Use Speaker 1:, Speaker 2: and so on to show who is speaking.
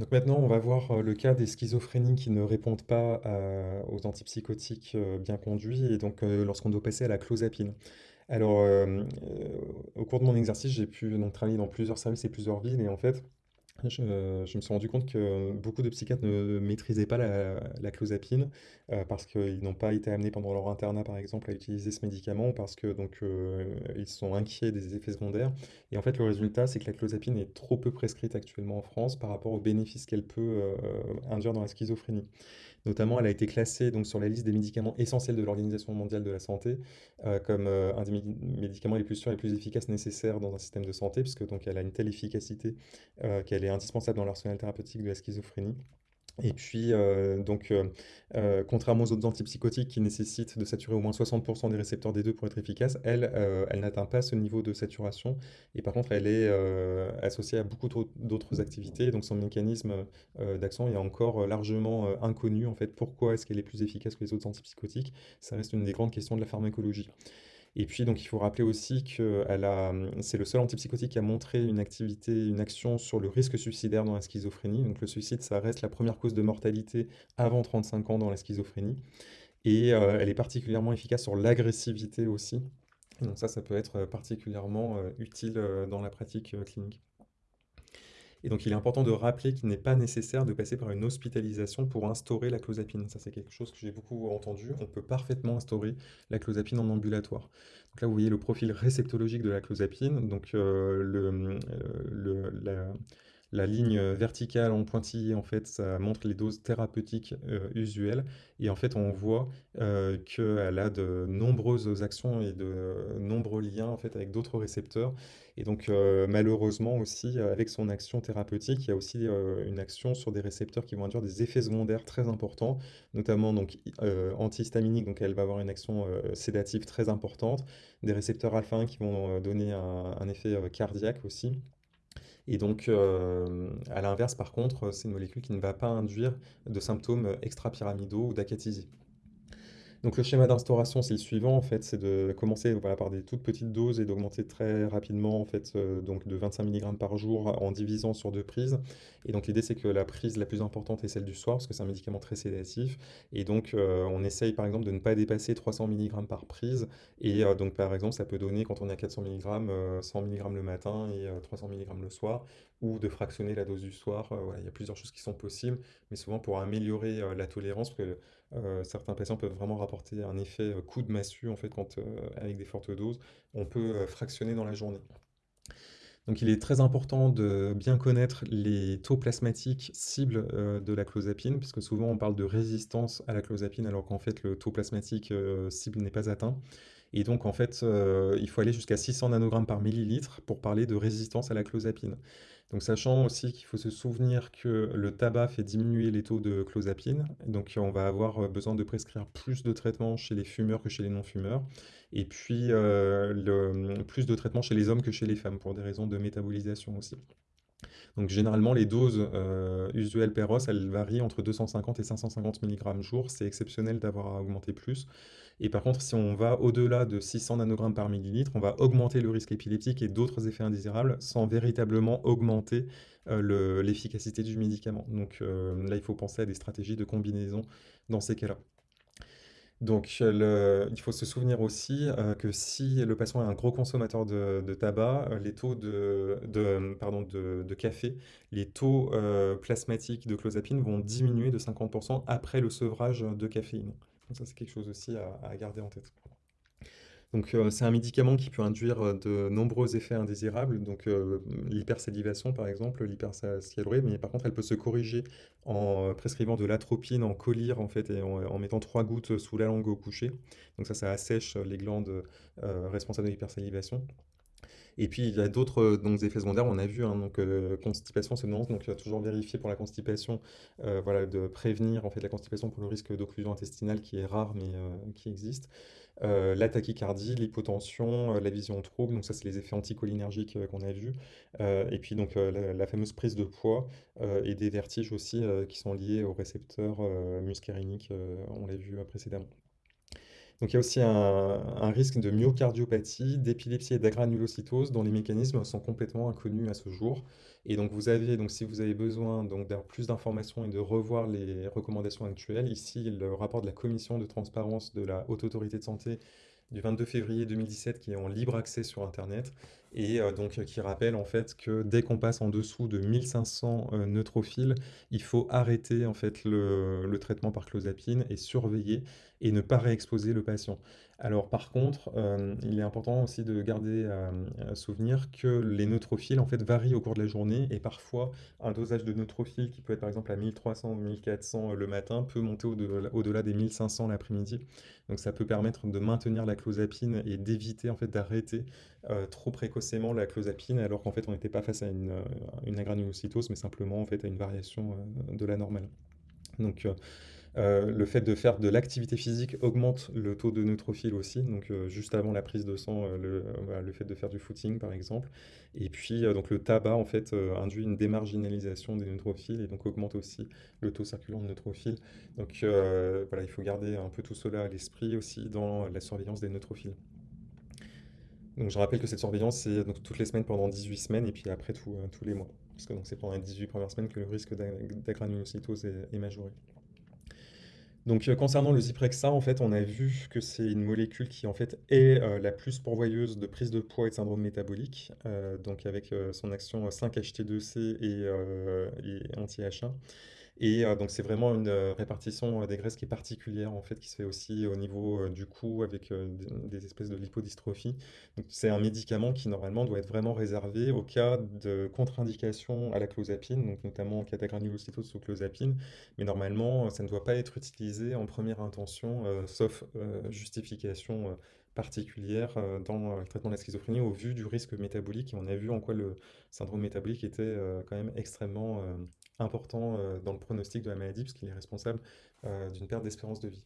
Speaker 1: Donc maintenant, on va voir euh, le cas des schizophrénies qui ne répondent pas à- aux antipsychotiques euh, bien conduits, et donc euh, lorsqu'on doit passer à la clozapine. Alors, euh, euh, au cours de mon exercice, j'ai pu travailler dans plusieurs services et plusieurs villes, et en fait, je, je me suis rendu compte que beaucoup de psychiatres ne maîtrisaient pas la, clozapine euh, parce qu'ils n'ont pas été amenés pendant leur internat, par exemple, à utiliser ce médicament ou parce que donc euh, ils sont inquiets des effets secondaires. Et en fait, le résultat, c'est que la clozapine est trop peu prescrite actuellement en France par rapport aux bénéfices qu'elle peut euh, induire dans la schizophrénie. Notamment, elle a été classée donc, sur la liste des médicaments essentiels de l'Organisation mondiale de la santé euh, comme euh, un des médi- médicaments les plus sûrs et les plus efficaces nécessaires dans un système de santé, puisque donc elle a une telle efficacité euh, qu'elle est indispensable dans l'arsenal thérapeutique de la schizophrénie. Et puis, euh, donc, euh, euh, contrairement aux autres antipsychotiques qui nécessitent de saturer au moins 60% des récepteurs D2 pour être efficace, elle, elle n'atteint pas ce niveau de saturation. Et par contre, elle est associée à beaucoup d'autres activités. Donc, son mécanisme d'action est encore largement inconnu. En fait, pourquoi est-ce qu'elle est plus efficace que les autres antipsychotiques? Ça reste une des grandes questions de la pharmacologie. Et puis, donc, il faut rappeler aussi que elle a, c'est le seul antipsychotique qui a montré une activité, une action sur le risque suicidaire dans la schizophrénie. Donc, le suicide, ça reste la première cause de mortalité avant 35 ans dans la schizophrénie. Et euh, elle est particulièrement efficace sur l'agressivité aussi. Donc ça, ça peut être particulièrement euh, utile euh, dans la pratique euh, clinique. Et donc, il est important de rappeler qu'il n'est pas nécessaire de passer par une hospitalisation pour instaurer la clozapine. Ça, c'est quelque chose que j'ai beaucoup entendu. On peut parfaitement instaurer la clozapine en ambulatoire. Donc là, vous voyez le profil réceptologique de la clozapine. Donc, euh, le, euh, le- la, la ligne verticale en pointillé, en fait, ça montre les doses thérapeutiques euh, usuelles. Et en fait, on voit euh, qu'elle a de nombreuses actions et de nombreux liens en fait, avec d'autres récepteurs. Et donc, euh, malheureusement aussi, euh, avec son action thérapeutique, il y a aussi euh, une action sur des récepteurs qui vont induire des effets secondaires très importants, notamment donc euh, antihistaminique, donc elle va avoir une action euh, sédative très importante, des récepteurs alpha-1 qui vont euh, donner un, effet euh, cardiaque aussi. Et donc, euh, à l'inverse, par contre, c'est une molécule qui ne va pas induire de symptômes extrapyramidaux ou d'acathisie. Donc le schéma d'instauration, c'est le suivant, en fait, c'est de commencer par des toutes petites doses et d'augmenter très rapidement, en fait, euh, donc de 25 mg par jour en divisant sur deux prises. Et donc l'idée, c'est que la prise la plus importante est celle du soir, parce que c'est un médicament très sédatif. Et donc euh, on essaye, par exemple, de ne pas dépasser 300 mg par prise. Et euh, donc, par exemple, ça peut donner, quand on est à 400 mg, euh, 100 mg le matin et euh, 300 mg le soir, ou de fractionner la dose du soir. Il y a plusieurs choses qui sont possibles, mais souvent pour améliorer la tolérance, euh, certains patients peuvent vraiment rapporter un effet euh, coup de massue en fait euh, avec des fortes doses, on peut fractionner dans la journée. Donc il est très important de bien connaître les taux plasmatiques cibles de la clozapine, puisque souvent on parle de résistance à la clozapine alors qu'en fait le taux plasmatique cible n'est pas atteint. Et donc en fait euh, il faut aller jusqu'à 600 nanogrammes par millilitre pour parler de résistance à la clozapine. Donc sachant aussi qu'il faut se souvenir que le tabac fait diminuer les taux de clozapine, donc on va avoir euh, besoin de prescrire plus de traitements chez les fumeurs que chez les non-fumeurs, et puis euh, plus de traitements chez les hommes que chez les femmes pour des raisons de métabolisation aussi. Donc généralement les doses euh, usuelles per os, elles varient entre 250 et 550 mg jour, c'est exceptionnel d'avoir à augmenter plus. Et par contre, si on va au-delà de 600 nanogrammes par millilitre, on va augmenter le risque épileptique et d'autres effets indésirables sans véritablement augmenter euh, le- l'efficacité du médicament. Donc euh, là, il faut penser à des stratégies de combinaison dans ces cas-là. Donc, il faut se souvenir aussi euh, que si le patient est un gros consommateur de, tabac, euh, les taux de, pardon, de, café, les taux euh, plasmatiques de clozapine vont diminuer de 50% après le sevrage de caféine. Donc ça, c'est quelque chose aussi à garder en tête. Euh, c'est un médicament qui peut induire euh, de nombreux effets indésirables, donc euh, l'hypersalivation par exemple, l'hypersalivrie, mais par contre elle peut se corriger en prescrivant de l'atropine en collyre en fait et en, mettant trois gouttes sous la langue au coucher. Donc ça, ça assèche les glandes responsables de l'hypersalivation. Et puis il y a d'autres euh, effets secondaires, on a vu, hein, donc euh, constipation, somnolence, donc il va toujours vérifier pour la constipation, euh, voilà, de prévenir en fait la constipation pour le risque d'occlusion intestinale qui est rare mais euh, qui existe. La tachycardie, l'hypotension, la vision trouble, donc ça c'est les effets anticholinergiques qu'on a vus. Et puis donc la, fameuse prise de poids et des vertiges aussi qui sont liés aux récepteurs muscariniques, on l'a vu précédemment. Donc il y a aussi un, risque de myocardiopathie, d'épilepsie et d'agranulocytose dont les mécanismes sont complètement inconnus à ce jour. Et donc vous avez, donc si vous avez besoin d'avoir plus d'informations et de revoir les recommandations actuelles, ici le rapport de la commission de transparence de la Haute Autorité de Santé du 22 février 2017 qui est en libre accès sur Internet et euh, donc qui rappelle en fait que dès qu'on passe en dessous de 1500 euh, neutrophiles, il faut arrêter en fait le, traitement par clozapine et surveiller et ne pas réexposer le patient. Alors par contre, euh, il est important aussi de garder à, souvenir que les neutrophiles en fait varient au cours de la journée et parfois un dosage de neutrophile qui peut être par exemple à 1300 ou 1400 le matin peut monter au-delà des 1500 l'après-midi. Donc ça peut permettre de maintenir la clozapine et d'éviter en fait d'arrêter euh, trop précocement la clozapine alors qu'en fait on n'était pas face à une, euh, une agranulocytose mais simplement en fait à une variation euh, de la normale. Donc euh, euh, le fait de faire de l'activité physique augmente le taux de neutrophiles aussi, donc euh, juste avant la prise de sang, le, fait de faire du footing par exemple. Et puis donc le tabac en fait induit une démarginalisation des neutrophiles et donc augmente aussi le taux circulant de neutrophiles. Donc voilà, il faut garder un peu tout cela à l'esprit aussi dans la surveillance des neutrophiles. Donc je rappelle que cette surveillance c'est toutes les semaines pendant 18 semaines et puis après tout, tous les mois. Parce que c'est pendant les 18 premières semaines que le risque d'agranulocytose est, majoré. Donc, euh, concernant le Zyprexa, en fait, on a vu que c'est une molécule qui, en fait, est euh, la plus pourvoyeuse de prise de poids et de syndrome métabolique, euh, donc avec son action 5-HT2C et, et anti-H1. Et euh, donc c'est vraiment une euh, répartition euh, des graisses qui est particulière en fait, qui se fait aussi au niveau du cou avec des, espèces de lipodystrophie. C'est un médicament qui normalement doit être vraiment réservé au cas de contre-indication à la clozapine, donc notamment en cas d'agranulocytose sous clozapine. Mais normalement, ça ne doit pas être utilisé en première intention, sauf justification particulière dans le traitement de la schizophrénie au vu du risque métabolique. Et on a vu en quoi le syndrome métabolique était quand même extrêmement important euh, dans le pronostic de la maladie, puisqu'il est responsable euh, d'une perte d'espérance de vie.